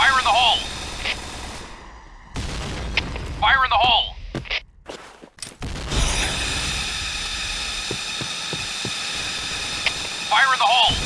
Fire in the hole! Fire in the hole! Fire in the hole!